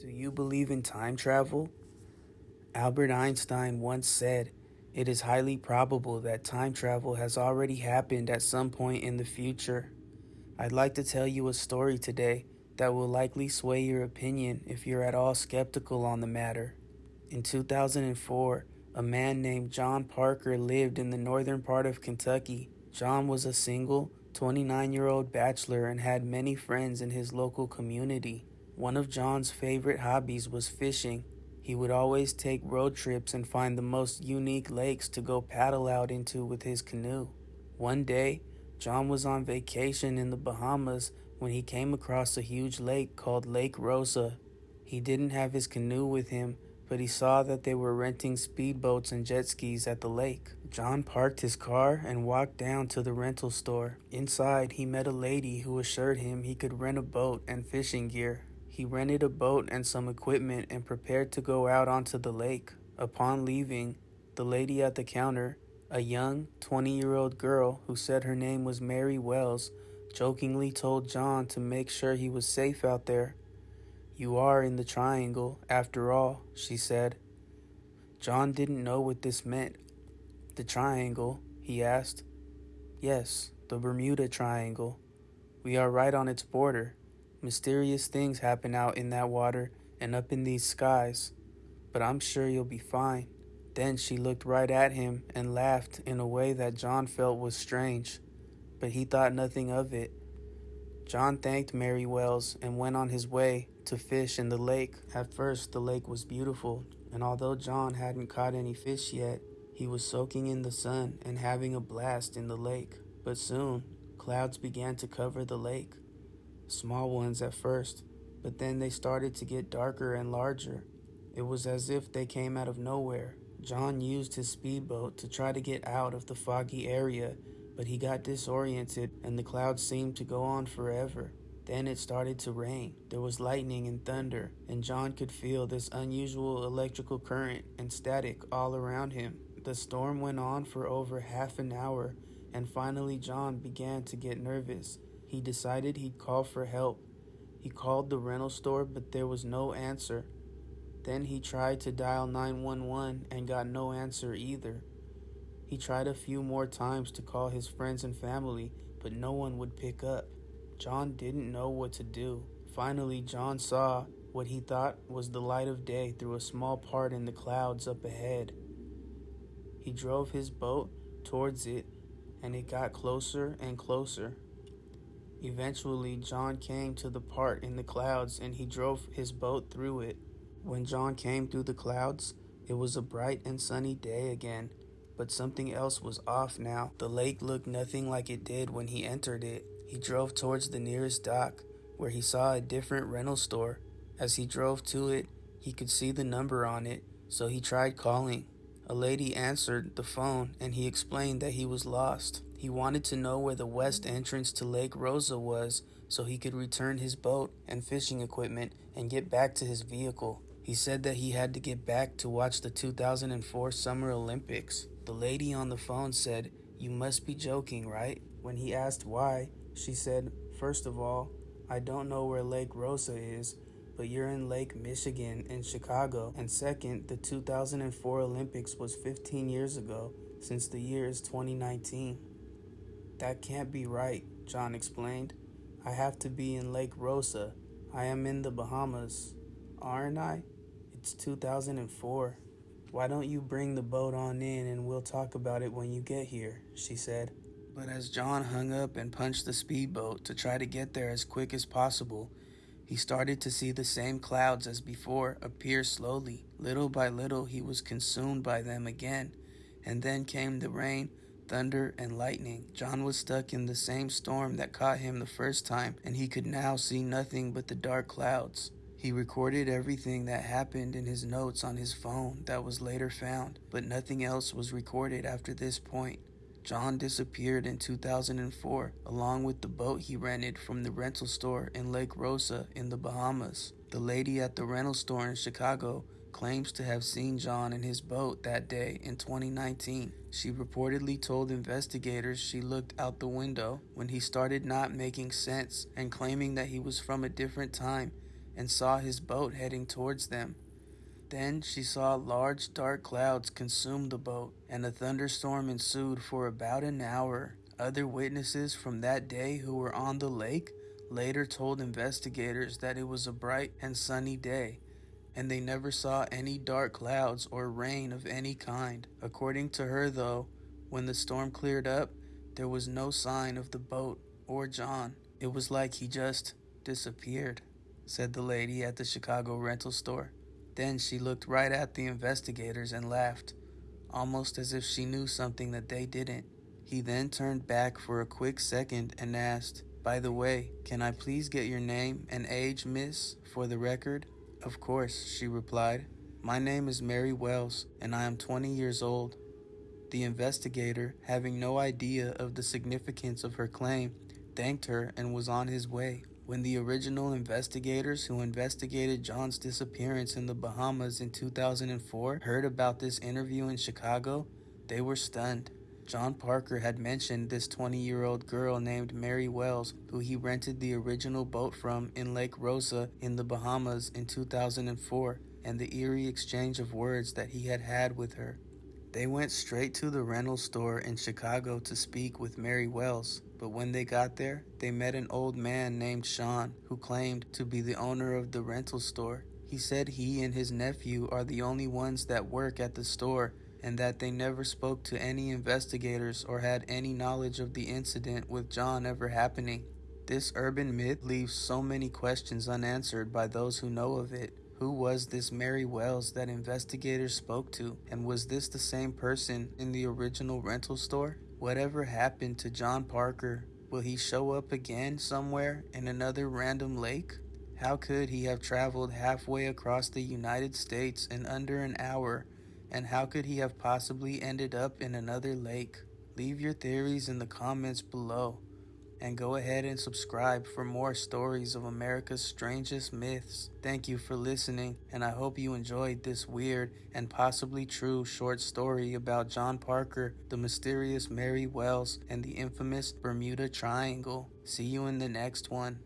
Do you believe in time travel? Albert Einstein once said, It is highly probable that time travel has already happened at some point in the future. I'd like to tell you a story today that will likely sway your opinion if you're at all skeptical on the matter. In 2004, a man named John Parker lived in the northern part of Kentucky. John was a single, 29 year old bachelor and had many friends in his local community. One of John's favorite hobbies was fishing. He would always take road trips and find the most unique lakes to go paddle out into with his canoe. One day, John was on vacation in the Bahamas when he came across a huge lake called Lake Rosa. He didn't have his canoe with him, but he saw that they were renting speedboats and jet skis at the lake. John parked his car and walked down to the rental store. Inside, he met a lady who assured him he could rent a boat and fishing gear. He rented a boat and some equipment and prepared to go out onto the lake. Upon leaving, the lady at the counter, a young 20 year old girl who said her name was Mary Wells, jokingly told John to make sure he was safe out there. You are in the triangle, after all, she said. John didn't know what this meant. The triangle, he asked. Yes, the Bermuda Triangle. We are right on its border. Mysterious things happen out in that water and up in these skies. But I'm sure you'll be fine. Then she looked right at him and laughed in a way that John felt was strange, but he thought nothing of it. John thanked Mary Wells and went on his way to fish in the lake. At first, the lake was beautiful, and although John hadn't caught any fish yet, he was soaking in the sun and having a blast in the lake. But soon, clouds began to cover the lake. Small ones at first, but then they started to get darker and larger. It was as if they came out of nowhere. John used his speedboat to try to get out of the foggy area, but he got disoriented and the clouds seemed to go on forever. Then it started to rain. There was lightning and thunder, and John could feel this unusual electrical current and static all around him. The storm went on for over half an hour, and finally John began to get nervous. He decided he'd call for help. He called the rental store, but there was no answer. Then he tried to dial 911 and got no answer either. He tried a few more times to call his friends and family, but no one would pick up. John didn't know what to do. Finally, John saw what he thought was the light of day through a small part in the clouds up ahead. He drove his boat towards it, and it got closer and closer. Eventually, John came to the part in the clouds and he drove his boat through it. When John came through the clouds, it was a bright and sunny day again, but something else was off now. The lake looked nothing like it did when he entered it. He drove towards the nearest dock, where he saw a different rental store. As he drove to it, he could see the number on it, so he tried calling. A lady answered the phone and he explained that he was lost. He wanted to know where the west entrance to Lake Rosa was so he could return his boat and fishing equipment and get back to his vehicle. He said that he had to get back to watch the 2004 Summer Olympics. The lady on the phone said, You must be joking, right? When he asked why, she said, First of all, I don't know where Lake Rosa is, but you're in Lake Michigan in Chicago. And second, the 2004 Olympics was 15 years ago, since the year is 2019. That can't be right, John explained. I have to be in Lake Rosa. I am in the Bahamas. Aren't I? It's 2004. Why don't you bring the boat on in and we'll talk about it when you get here, she said. But as John hung up and punched the speedboat to try to get there as quick as possible, he started to see the same clouds as before appear slowly. Little by little, he was consumed by them again. And then came the rain, thunder, and lightning. John was stuck in the same storm that caught him the first time, and he could now see nothing but the dark clouds. He recorded everything that happened in his notes on his phone that was later found, but nothing else was recorded after this point. John disappeared in 2004 along with the boat he rented from the rental store in Lake Rosa in the Bahamas. The lady at the rental store in Chicago claims to have seen John in his boat that day in 2019. She reportedly told investigators she looked out the window when he started not making sense and claiming that he was from a different time and saw his boat heading towards them. Then she saw large dark clouds consume the boat, and a thunderstorm ensued for about an hour. Other witnesses from that day who were on the lake later told investigators that it was a bright and sunny day, and they never saw any dark clouds or rain of any kind. According to her, though, when the storm cleared up, there was no sign of the boat or John. It was like he just disappeared, said the lady at the Chicago rental store. Then she looked right at the investigators and laughed, almost as if she knew something that they didn't. He then turned back for a quick second and asked, By the way, can I please get your name and age, miss, for the record? Of course, she replied. My name is Mary Wells, and I am 20 years old. The investigator, having no idea of the significance of her claim, thanked her and was on his way. When the original investigators who investigated John's disappearance in the Bahamas in 2004 heard about this interview in Chicago, they were stunned. John Parker had mentioned this 20 year old girl named Mary Wells, who he rented the original boat from in Lake Rosa in the Bahamas in 2004, and the eerie exchange of words that he had had with her. They went straight to the rental store in Chicago to speak with Mary Wells, but when they got there, they met an old man named Sean who claimed to be the owner of the rental store. He said he and his nephew are the only ones that work at the store and that they never spoke to any investigators or had any knowledge of the incident with John ever happening. This urban myth leaves so many questions unanswered by those who know of it. Who was this Mary Wells that investigators spoke to? And was this the same person in the original rental store? Whatever happened to John Parker? Will he show up again somewhere in another random lake? How could he have traveled halfway across the United States in under an hour? And how could he have possibly ended up in another lake? Leave your theories in the comments below and go ahead and subscribe for more stories of America's strangest myths. Thank you for listening, and I hope you enjoyed this weird and possibly true short story about John Parker, the mysterious Mary Wells, and the infamous Bermuda Triangle. See you in the next one.